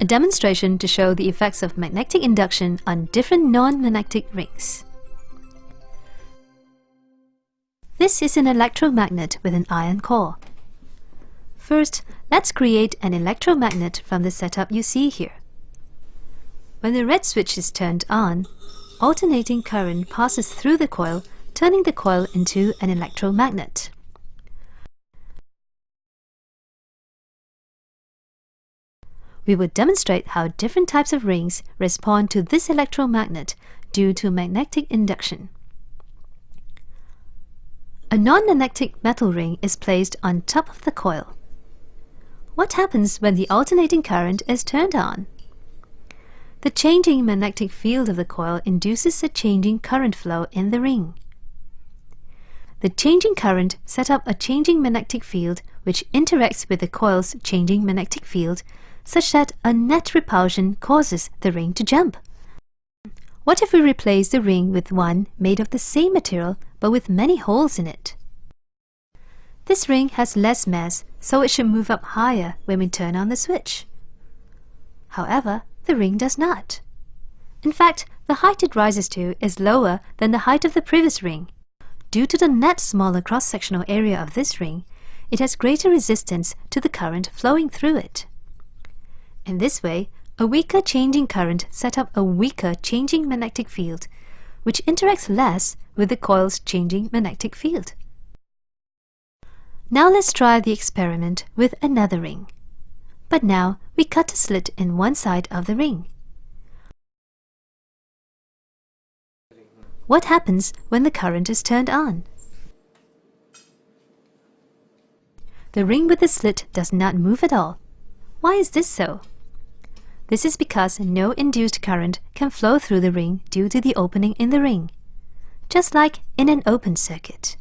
a demonstration to show the effects of magnetic induction on different non-magnetic rings. This is an electromagnet with an iron core. First, let's create an electromagnet from the setup you see here. When the red switch is turned on, alternating current passes through the coil, turning the coil into an electromagnet. We will demonstrate how different types of rings respond to this electromagnet due to magnetic induction. A non-magnetic metal ring is placed on top of the coil. What happens when the alternating current is turned on? The changing magnetic field of the coil induces a changing current flow in the ring. The changing current set up a changing magnetic field which interacts with the coil's changing magnetic field such that a net repulsion causes the ring to jump. What if we replace the ring with one made of the same material but with many holes in it? This ring has less mass, so it should move up higher when we turn on the switch. However, the ring does not. In fact, the height it rises to is lower than the height of the previous ring. Due to the net smaller cross-sectional area of this ring, it has greater resistance to the current flowing through it. In this way, a weaker changing current set up a weaker changing magnetic field, which interacts less with the coil's changing magnetic field. Now let's try the experiment with another ring. But now we cut a slit in one side of the ring. What happens when the current is turned on? The ring with the slit does not move at all. Why is this so? This is because no induced current can flow through the ring due to the opening in the ring, just like in an open circuit.